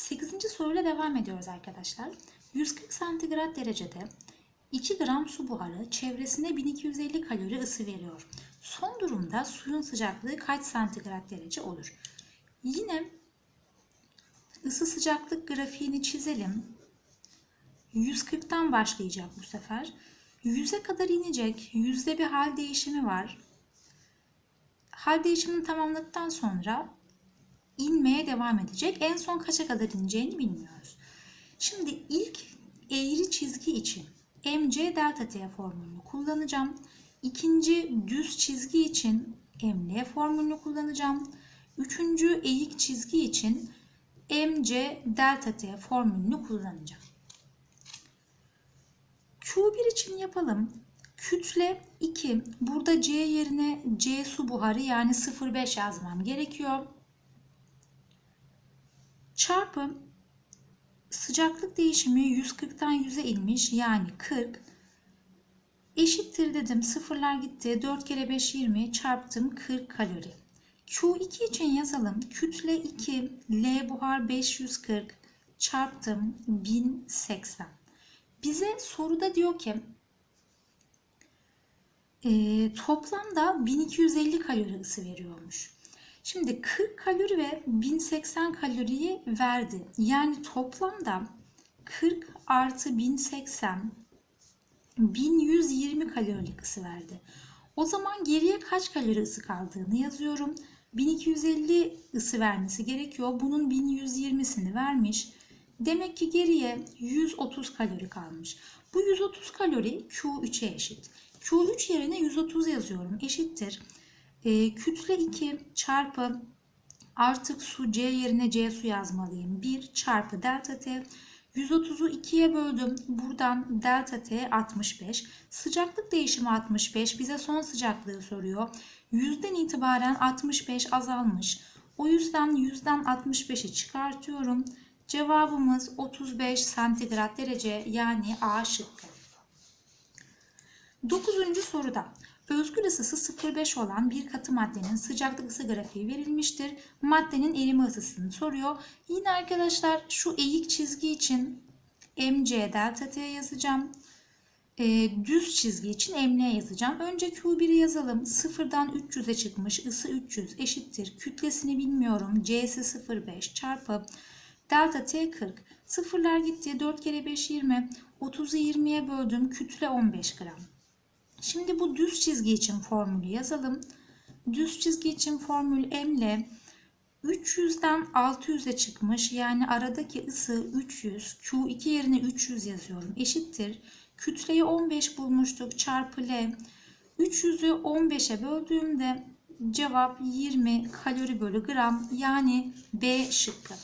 8. soruyla devam ediyoruz arkadaşlar. 140 santigrat derecede 2 gram su buharı çevresine 1250 kalori ısı veriyor. Son durumda suyun sıcaklığı kaç santigrat derece olur? Yine ısı sıcaklık grafiğini çizelim. 140'tan başlayacak bu sefer. 100'e kadar inecek. Yüzde bir hal değişimi var. Hal değişimini tamamladıktan sonra inmeye devam edecek. En son kaça kadar ineceğini bilmiyoruz. Şimdi ilk eğri çizgi için mc delta t formülünü kullanacağım. İkinci düz çizgi için ml formülünü kullanacağım. Üçüncü eğik çizgi için mc delta t formülünü kullanacağım. Q1 için yapalım. Kütle 2. Burada C yerine C su buharı yani 0,5 yazmam gerekiyor. Çarpı sıcaklık değişimi 140'tan 100'e inmiş yani 40. Eşittir dedim. Sıfırlar gitti. 4 kere 5 20 çarptım 40 kalori. Q2 için yazalım. Kütle 2 L buhar 540 çarptım 1080. Bize soruda diyor ki e, toplamda 1250 kalori ısı veriyormuş. Şimdi 40 kalori ve 1080 kaloriyi verdi. Yani toplamda 40 artı 1080 1120 kalorilik ısı verdi. O zaman geriye kaç kalori ısı kaldığını yazıyorum. 1250 ısı vermesi gerekiyor. Bunun 1120'sini vermiş. Demek ki geriye 130 kalori kalmış. Bu 130 kalori Q3'e eşit. Q3 yerine 130 yazıyorum. Eşittir. E, kütle 2 çarpı artık su C yerine C su yazmalıyım. 1 çarpı delta T. 130'u 2'ye böldüm. Buradan delta T 65. Sıcaklık değişimi 65. Bize son sıcaklığı soruyor. Yüzden itibaren 65 azalmış. O yüzden yüzden 65'i çıkartıyorum. Cevabımız 35 santigrat derece yani A şıkkı. 9. soruda özgül ısısı 0,5 olan bir katı maddenin sıcaklık ısı grafiği verilmiştir. Maddenin erime ısısını soruyor. Yine arkadaşlar şu eğik çizgi için mc delta t yazacağım. E, düz çizgi için ml yazacağım. Önce Q1'i yazalım. 0'dan 300'e çıkmış. ısı 300 eşittir. Kütlesini bilmiyorum. C'si 0,5 çarpı delta t 40. Sıfırlar gitti. 4 kere 5 20. 30'u 20'ye böldüm. Kütle 15 gram. Şimdi bu düz çizgi için formülü yazalım. Düz çizgi için formül M ile 300'den 600'e çıkmış. Yani aradaki ısı 300. Q2 yerine 300 yazıyorum. Eşittir. Kütleyi 15 bulmuştuk. Çarpı L. 300'ü 15'e böldüğümde cevap 20 kalori bölü gram. Yani B şıkkı.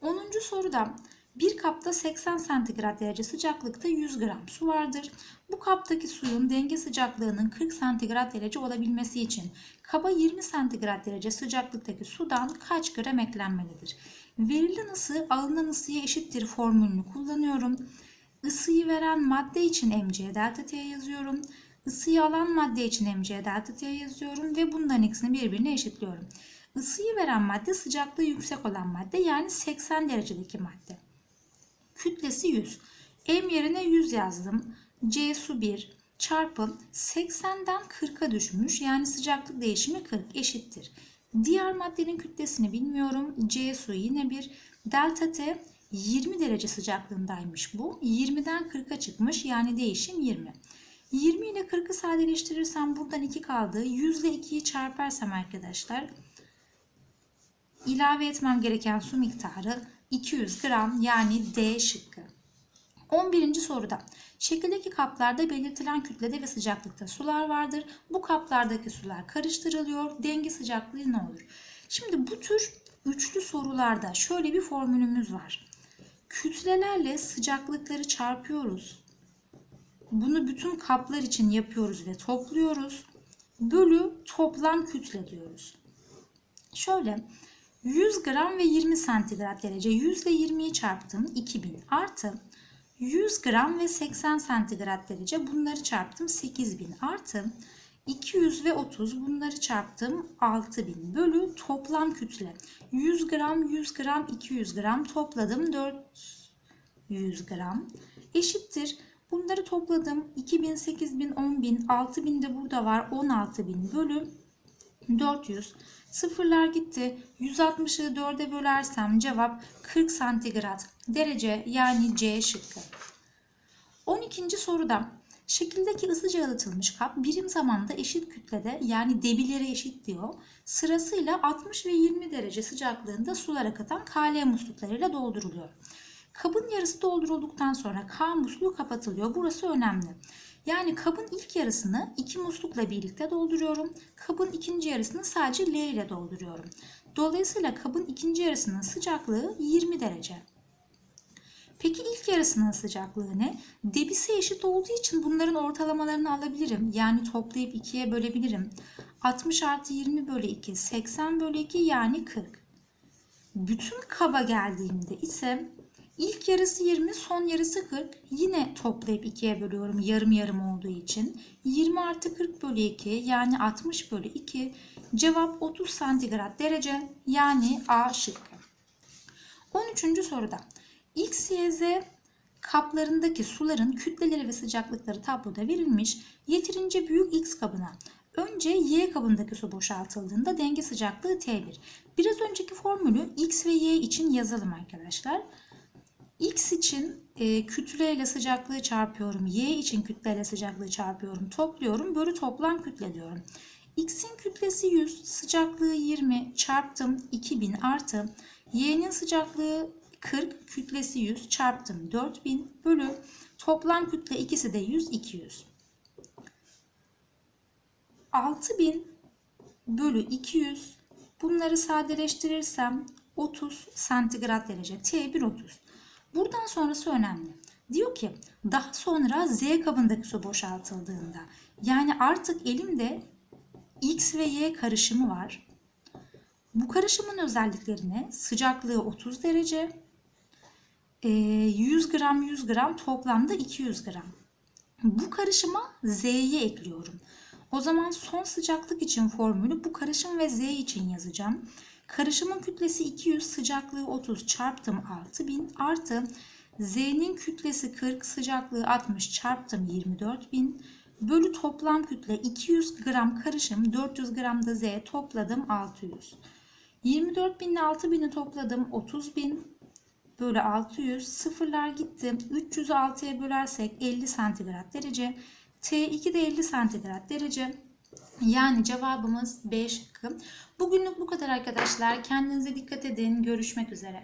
10. soruda bir kapta 80 santigrat derece sıcaklıkta 100 gram su vardır. Bu kaptaki suyun denge sıcaklığının 40 santigrat derece olabilmesi için kaba 20 santigrat derece sıcaklıktaki sudan kaç gram eklenmelidir? Verilen ısı alınan ısıya eşittir formülünü kullanıyorum. Isıyı veren madde için mc delta t yazıyorum. Isıyı alan madde için mc delta t yazıyorum ve bundan ikisini birbirine eşitliyorum. Isıyı veren madde sıcaklığı yüksek olan madde yani 80 derecedeki madde. Kütlesi 100. M yerine 100 yazdım. C su 1 çarpı 80'den 40'a düşmüş. Yani sıcaklık değişimi 40 eşittir. Diğer maddenin kütlesini bilmiyorum. C su yine 1. Delta T 20 derece sıcaklığındaymış bu. 20'den 40'a çıkmış. Yani değişim 20. 20 ile 40'ı sadeleştirirsem buradan 2 kaldı. 100 ile 2'yi çarparsam arkadaşlar ilave etmem gereken su miktarı 200 gram yani D şıkkı. 11. soruda şekildeki kaplarda belirtilen kütlede ve sıcaklıkta sular vardır. Bu kaplardaki sular karıştırılıyor. Denge sıcaklığı ne olur? Şimdi bu tür üçlü sorularda şöyle bir formülümüz var. Kütlelerle sıcaklıkları çarpıyoruz. Bunu bütün kaplar için yapıyoruz ve topluyoruz. Bölü toplam kütle diyoruz. Şöyle 100 gram ve 20 santigrat derece 100 ile 20'yi çarptım 2000 artı. 100 gram ve 80 santigrat derece bunları çarptım 8000 artı. 200 ve 30 bunları çarptım 6000 bölü toplam kütle. 100 gram 100 gram 200 gram topladım 400 gram. Eşittir. Bunları topladım 2000 8000 10000 6000 de burada var 16000 bölü 400 sıfırlar gitti 160'ı 4'e bölersem cevap 40 santigrat derece yani C şıkkı 12. soruda şekildeki ısıca yalıtılmış kap birim zamanda eşit kütlede yani debileri eşit diyor. Sırasıyla 60 ve 20 derece sıcaklığında sular akıtan KL musluklarıyla dolduruluyor. Kabın yarısı doldurulduktan sonra K musluğu kapatılıyor. Burası önemli. Yani kabın ilk yarısını iki muslukla birlikte dolduruyorum. Kabın ikinci yarısını sadece L ile dolduruyorum. Dolayısıyla kabın ikinci yarısının sıcaklığı 20 derece. Peki ilk yarısının sıcaklığı ne? Debisi eşit olduğu için bunların ortalamalarını alabilirim. Yani toplayıp ikiye bölebilirim. 60 artı 20 bölü 2, 80 bölü 2 yani 40. Bütün kaba geldiğimde ise ilk yarısı 20, son yarısı 40. Yine toplayıp ikiye bölüyorum yarım yarım olduğu için. 20 artı 40 bölü 2 yani 60 bölü 2. Cevap 30 santigrat derece yani A şıkkı. 13. soruda. X, Y, Z kaplarındaki suların kütleleri ve sıcaklıkları tabloda verilmiş. Yeterince büyük X kabına önce Y kabındaki su boşaltıldığında denge sıcaklığı T1. Biraz önceki formülü X ve Y için yazalım arkadaşlar. X için e, kütleyle sıcaklığı çarpıyorum. Y için kütleyle sıcaklığı çarpıyorum. Topluyorum. Bölü toplam kütle diyorum. X'in kütlesi 100, sıcaklığı 20 çarptım 2000 artı Y'nin sıcaklığı 40 kütlesi 100 çarptım 4000 bölü toplam kütle ikisi de 100 200. 6000 bölü 200 bunları sadeleştirirsem 30 santigrat derece T1 30. Buradan sonrası önemli. Diyor ki daha sonra Z kabındaki su boşaltıldığında yani artık elimde X ve Y karışımı var. Bu karışımın özelliklerine sıcaklığı 30 derece, 100 gram 100 gram toplamda 200 gram. Bu karışıma Z'yi ekliyorum. O zaman son sıcaklık için formülü bu karışım ve Z için yazacağım. Karışımın kütlesi 200, sıcaklığı 30 çarptım 6000 artı Z'nin kütlesi 40, sıcaklığı 60 çarptım 24000 bölü toplam kütle 200 gram karışım 400 gram da Z topladım 600. 24 bin ile 6 bini topladım 30 bin. Bölü 600 sıfırlar gitti. 300'ü 6'ya bölersek 50 santigrat derece. T2 de 50 santigrat derece yani cevabımız B şıkkı. Bugünlük bu kadar arkadaşlar. Kendinize dikkat edin. Görüşmek üzere.